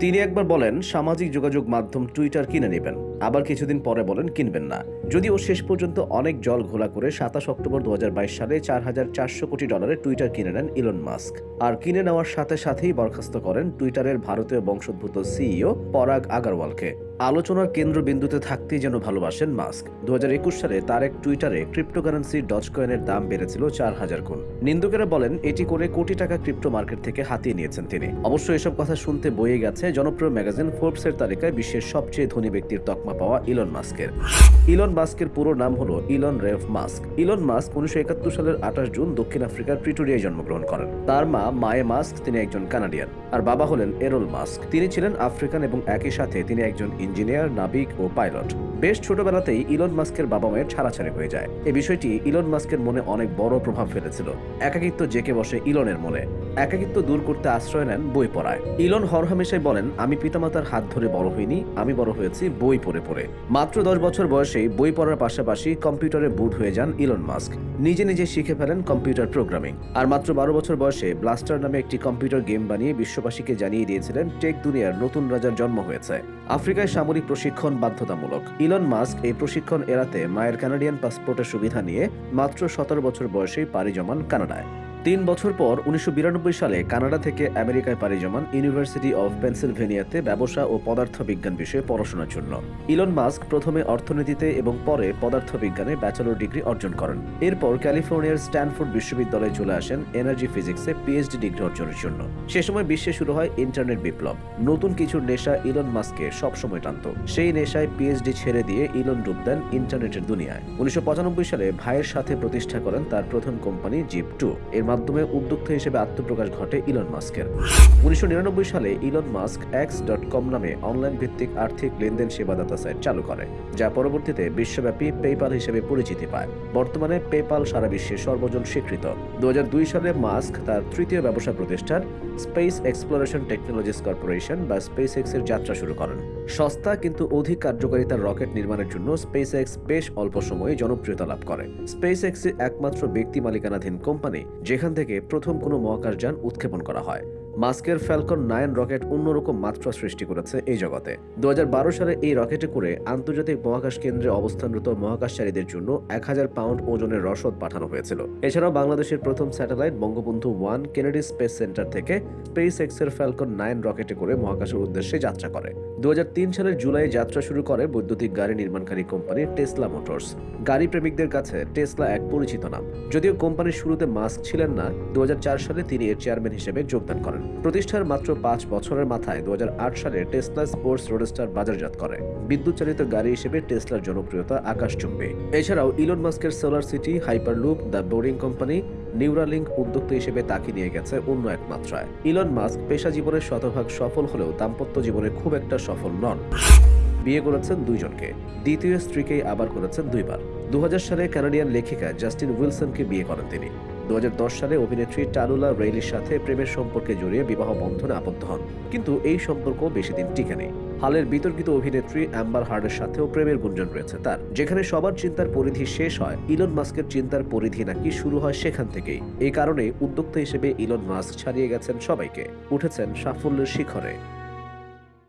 তিনি একবার বলেন, সামাজিক যোগাযোগ মাধ্যম টুইটার কিনে নেবেন। আবার কিছুদিন পরে বলেন, কিনবেন না। যদিও শেষ পর্যন্ত অনেক জল ঘোলা করে সাতাশ অক্টোবর দু হাজার বাইশ সালে চার হাজার চারশো কোটি ডলারে টুইটার কিনে নেন ইলন মাস্ক আর কিনে নেওয়ার সাথে সাথেই বরখাস্ত করেন টুইটারের ভারতীয় বংশোদ্ভূত সিইও পরাগ আগারওয়ালকে আলোচনার কেন্দ্রবিন্দুতে থাকতেই যেন ভালোবাসেন মাস্ক। দু হাজার একুশ সালে তার এক টুইটারে ক্রিপ্টোকারেন্সি ডজ কয়েনের দাম বেড়েছিল চার হাজার গুণ। নিন্দুকেরা বলেন, এটি করে কোটি টাকা ক্রিপ্টো মার্কেট থেকে হাতিয়ে নিয়েছেন তিনি। অবশ্য এসব কথা শুনতে বয়ে গেছে জনপ্রিয় ম্যাগাজিন ফোর্বসের তালিকায় বিশ্বের সবচেয়ে ধনী ব্যক্তির তকমা পাওয়া ইলন মাস্কের। ইলন মাস্কের পুরো নাম হলো Elon Reeve Musk. Elon Musk উনিশশো একাত্তর সালের আঠাশ জুন দক্ষিণ আফ্রিকার প্রিটোরিয়ায় জন্মগ্রহণ করেন। তার মা মায়ে মাস্ক, তিনি একজন কানাডিয়ান। আর বাবা হলেন এরোল মাস্ক। তিনি ছিলেন আফ্রিকান এবং একই সাথে তিনি একজন ইঞ্জিনিয়ার, নাবিক ও পাইলট। বেশ ছোটবেলাতেই ইলন মাস্কের বাবা মায়ের ছাড়াছাড়ি হয়ে যায়। এই বিষয়টি ইলন মাস্কের মনে অনেক বড় প্রভাব ফেলেছিল। একাকিত্ব জেকে বসে ইলনের মনে। একাকিত্ব দূর করতে আশ্রয় নেন বই পড়ায়। ইলন হরহামেশাই বলেন, আমি পিতামাতার হাত ধরে বড় হইনি, আমি বড় হয়েছি বই পড়ে পড়ে। মাত্র দশ বছর বয়সেই বই পড়ার পাশাপাশি কম্পিউটারে বুধ হয়ে যান ইলন মাস্ক। নিজে নিজে শিখে ফেলেন কম্পিউটার প্রোগ্রামিং। আর মাত্র বারো বছর বয়সে ব্লাস্টার নামে একটি কম্পিউটার গেম বানিয়ে বিশ্ববাসীকে জানিয়ে দিয়েছিলেন, টেক দুনিয়ার নতুন রাজার জন্ম হয়েছে। আফ্রিকায় সামরিক প্রশিক্ষণ বাধ্যতামূলক। ইলন মাস্ক এই প্রশিক্ষণ এড়াতে মায়ের কানাডিয়ান পাসপোর্টের সুবিধা নিয়ে মাত্র সতেরো বছর বয়সেই পাড়ি জমান কানাডায়। তিন বছর পর উনিশশো বিরানব্বই সালে কানাডা থেকে আমেরিকায় পাড়ি জমান ইউনিভার্সিটি অফ পেনসিলভেনিয়াতে ব্যবসা ও পদার্থবিজ্ঞান বিষয়ে পড়াশোনার জন্য। ইলন মাস্ক প্রথমে অর্থনীতিতে এবং পরে পদার্থবিজ্ঞানে ব্যাচেলর ডিগ্রি অর্জন করেন। এরপর ক্যালিফোর্নিয়ার স্ট্যানফোর্ড বিশ্ববিদ্যালয়ে চলে আসেন এনার্জি ফিজিক্সে পিএইচডি ডিগ্রি অর্জনের জন্য। সে সময় বিশ্বে শুরু হয় ইন্টারনেট বিপ্লব। নতুন কিছুর নেশা ইলন মাস্ককে সবসময় টানত। সেই নেশায় পিএইচডি ছেড়ে দিয়ে ইলন ডুব দেন ইন্টারনেটের দুনিয়ায়। উনিশশো পঁচানব্বই সালে ভাইয়ের সাথে প্রতিষ্ঠা করেন তার প্রথম কোম্পানি জিপ টু। এর মাধ্যমে উদ্যোক্তা হিসেবে আত্মপ্রকাশ ঘটে ইলন মাস্কের। উনিশশো সালে Elon Musk X dot com নামে অনলাইন ভিত্তিক আর্থিক লেনদেন সেবাদাতা সাইট চালু করে, যা পরবর্তীতে বিশ্বব্যাপী পেপাল হিসেবে পরিচিতি পায়। বর্তমানে পেপাল সারা বিশ্বে সর্বজন স্বীকৃত। দু সালে মাস্ক তার তৃতীয় ব্যবসা প্রতিষ্ঠান স্পেস এক্সপ্লোরেশন টেকনোলজিস কর্পোরেশন বা স্পেস এক্সের যাত্রা শুরু করেন। সস্তা কিন্তু অধিক কার্যকারিতার রকেট নির্মাণের জন্য স্পেস এক্স বেশ অল্প সময়ে জনপ্রিয়তা লাভ করে। স্পেস এক্স একমাত্র ব্যক্তি মালিকানাধীন কোম্পানি যেখান থেকে প্রথম কোনো মহাকাশযান উৎক্ষেপণ করা হয়। মাস্কের ফ্যালকন নাইন রকেট অন্যরকম মাত্রা সৃষ্টি করেছে এই জগতে। দু হাজার বারো সালে এই রকেটে করে আন্তর্জাতিক মহাকাশ কেন্দ্রে অবস্থানরত মহাকাশচারীদের জন্য এক হাজার পাউন্ড ওজনের রসদ পাঠানো হয়েছিল। এছাড়াও বাংলাদেশের প্রথম satellite Bangabandhu one Kennedy space center থেকে স্পেস এক্সের ফ্যালকন নাইন রকেটে করে মহাকাশের উদ্দেশ্যে যাত্রা করে। দু হাজার তিন সালের জুলাই যাত্রা শুরু করে বৈদ্যুতিক গাড়ি নির্মাণকারী কোম্পানি টেসলা মোটরস। গাড়ি প্রেমিকদের কাছে টেসলা এক পরিচিত নাম। যদিও কোম্পানির শুরুতে মাস্ক ছিলেন না দু হাজার চার সালে তিনি এর চেয়ারম্যান হিসেবে যোগদান করেন। প্রতিষ্ঠার মাত্র পাঁচ বছরের মাথায় দু হাজার আট সালে টেসলা স্পোর্টস রোডস্টার বাজারজাত করে। বিদ্যুৎ চালিত গাড়ি হিসেবে টেসলার জনপ্রিয়তা আকাশ আকাশচুম্বী এছাড়াও ইলন মাস্কের solar city, Hyperloop, the boring company Neuralink উদ্যোক্তা হিসেবে তাকে নিয়ে গেছে অন্য এক মাত্রায়। ইলন মাস্ক পেশা জীবনের শতভাগ সফল হলেও দাম্পত্য জীবনে খুব একটা সফল নন। বিয়ে করেছেন দুইজনকে। দ্বিতীয় স্ত্রীকেই আবার করেছেন দুইবার। দু হাজার সালে কানাডিয়ান লেখিকা জাস্টিন উইলসনকে বিয়ে করেন তিনি। সালে অভিনেত্রী টালুলা রেইলির সাথে প্রেমের সম্পর্কে জড়িয়ে বিবাহ বন্ধনে আবদ্ধ হন। কিন্তু এই সম্পর্ক বেশি দিন টিকে নেই। হালের বিতর্কিত অভিনেত্রী অ্যাম্বার হার্ডের সাথেও প্রেমের গুঞ্জন রয়েছে তার। যেখানে সবার চিন্তার পরিধি শেষ হয়, ইলন মাস্কের চিন্তার পরিধি নাকি শুরু হয় সেখান থেকেই। এই কারণে উদ্যোক্তা হিসেবে ইলন মাস্ক ছাড়িয়ে গেছেন সবাইকে। উঠেছেন সাফল্যের শিখরে।